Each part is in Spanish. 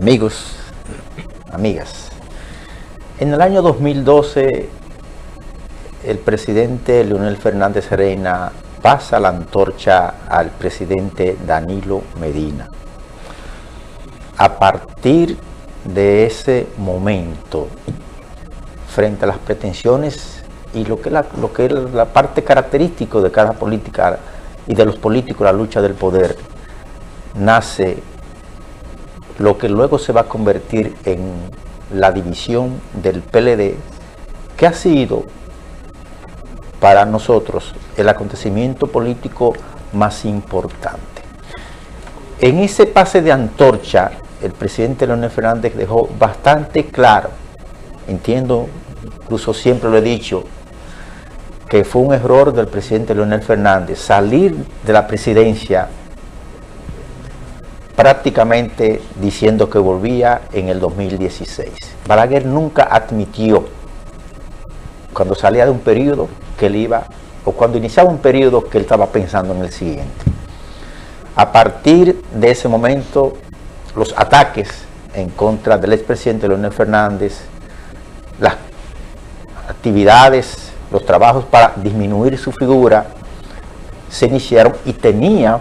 amigos, amigas. En el año 2012, el presidente Leonel Fernández Reina pasa la antorcha al presidente Danilo Medina. A partir de ese momento, frente a las pretensiones y lo que, lo que es la parte característica de cada política y de los políticos, la lucha del poder, nace lo que luego se va a convertir en la división del PLD, que ha sido para nosotros el acontecimiento político más importante. En ese pase de antorcha, el presidente Leonel Fernández dejó bastante claro, entiendo, incluso siempre lo he dicho, que fue un error del presidente Leonel Fernández salir de la presidencia prácticamente diciendo que volvía en el 2016. Balaguer nunca admitió cuando salía de un periodo que él iba, o cuando iniciaba un periodo que él estaba pensando en el siguiente. A partir de ese momento, los ataques en contra del expresidente Leonel Fernández, las actividades, los trabajos para disminuir su figura, se iniciaron y tenía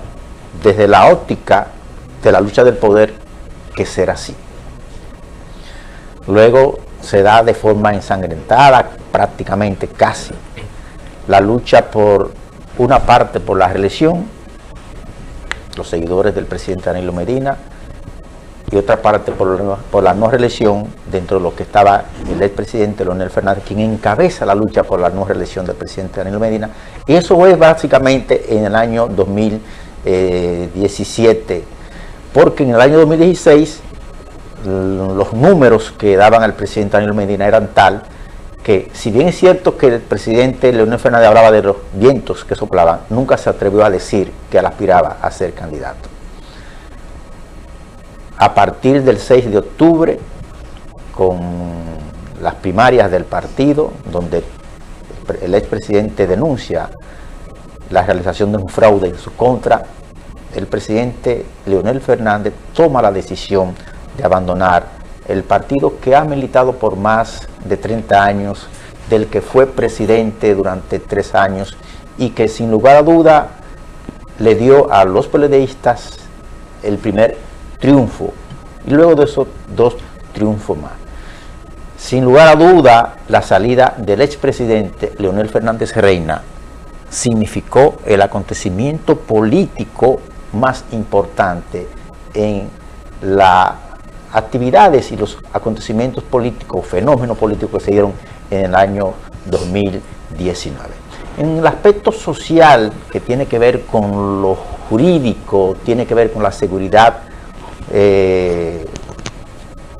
desde la óptica de la lucha del poder que ser así. Luego se da de forma ensangrentada, prácticamente casi, la lucha por una parte por la reelección, los seguidores del presidente Danilo Medina, y otra parte por, la no reelección dentro de lo que estaba el expresidente Leonel Fernández, quien encabeza la lucha por la no reelección del presidente Danilo Medina. Y eso es básicamente en el año 2017 porque en el año 2016 los números que daban al presidente Daniel Medina eran tal que si bien es cierto que el presidente Leonel Fernández hablaba de los vientos que soplaban, nunca se atrevió a decir que él aspiraba a ser candidato. A partir del 6 de octubre, con las primarias del partido, donde el expresidente denuncia la realización de un fraude en su contra, el presidente Leonel Fernández toma la decisión de abandonar el partido que ha militado por más de 30 años, del que fue presidente durante tres años y que sin lugar a duda le dio a los peledeístas el primer triunfo y luego de esos dos triunfos más. Sin lugar a duda, la salida del expresidente Leonel Fernández Reina significó el acontecimiento político más importante en las actividades y los acontecimientos políticos, fenómenos políticos que se dieron en el año 2019. En el aspecto social que tiene que ver con lo jurídico, tiene que ver con la seguridad eh,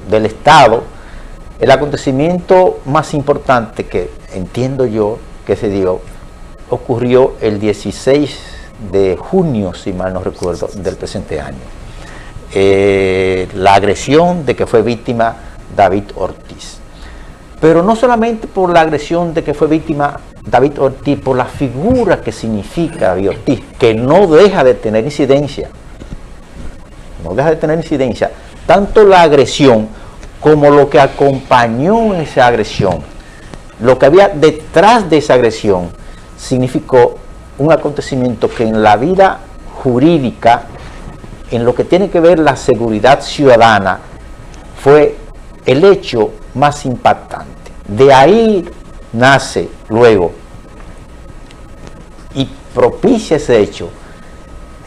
del Estado, el acontecimiento más importante que entiendo yo que se dio ocurrió el 16 de junio, si mal no recuerdo, del presente año. Eh, la agresión de que fue víctima David Ortiz. Pero no solamente por la agresión de que fue víctima David Ortiz, por la figura que significa David Ortiz, que no deja de tener incidencia, no deja de tener incidencia, tanto la agresión como lo que acompañó esa agresión, lo que había detrás de esa agresión, significó un acontecimiento que en la vida jurídica, en lo que tiene que ver la seguridad ciudadana, fue el hecho más impactante. De ahí nace luego y propicia ese hecho,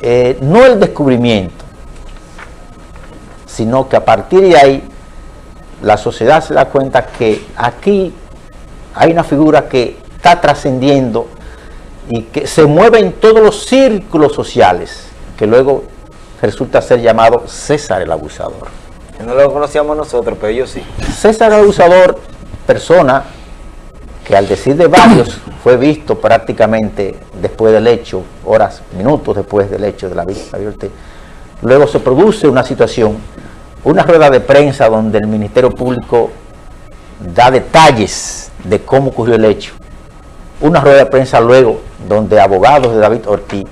eh, no el descubrimiento, sino que a partir de ahí la sociedad se da cuenta que aquí hay una figura que está trascendiendo y que se mueve en todos los círculos sociales, que luego resulta ser llamado César el Abusador. No lo conocíamos nosotros, pero yo sí. César el Abusador, persona que al decir de varios fue visto prácticamente después del hecho, horas, minutos después del hecho de la víctima. Luego se produce una situación, una rueda de prensa donde el Ministerio Público da detalles de cómo ocurrió el hecho una rueda de prensa luego donde abogados de David Ortiz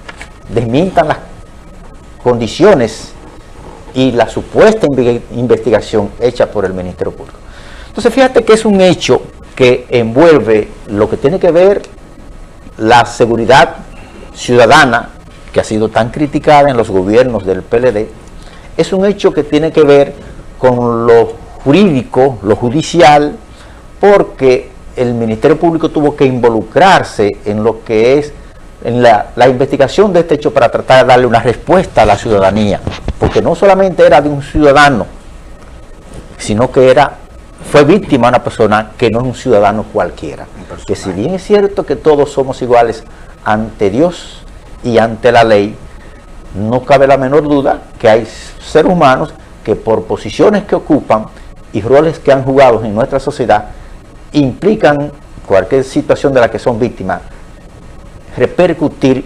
desmientan las condiciones y la supuesta investigación hecha por el Ministerio Público. Entonces fíjate que es un hecho que envuelve lo que tiene que ver la seguridad ciudadana, que ha sido tan criticada en los gobiernos del PLD, es un hecho que tiene que ver con lo jurídico, lo judicial, porque el Ministerio Público tuvo que involucrarse en lo que es en la, investigación de este hecho para tratar de darle una respuesta a la ciudadanía, porque no solamente era de un ciudadano, sino que era fue víctima de una persona que no es un ciudadano cualquiera. Que si bien es cierto que todos somos iguales ante Dios y ante la ley, no cabe la menor duda que hay seres humanos que por posiciones que ocupan y roles que han jugado en nuestra sociedad implican cualquier situación de la que son víctimas repercutir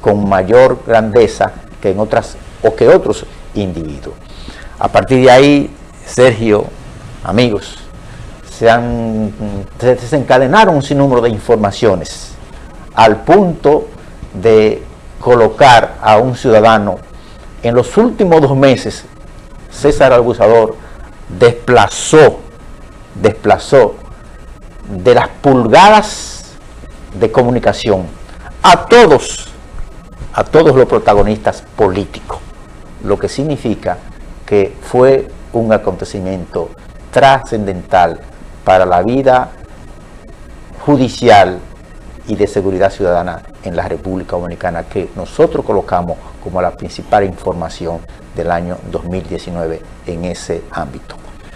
con mayor grandeza que en otras o que otros individuos. A partir de ahí, Sergio, amigos, se, han, se desencadenaron un sinnúmero de informaciones al punto de colocar a un ciudadano en los últimos dos meses, César Abusador desplazó, desplazó de las pulgadas de comunicación a todos, a todos los protagonistas políticos, lo que significa que fue un acontecimiento trascendental para la vida judicial y de seguridad ciudadana en la República Dominicana que nosotros colocamos como la principal información del año 2019 en ese ámbito.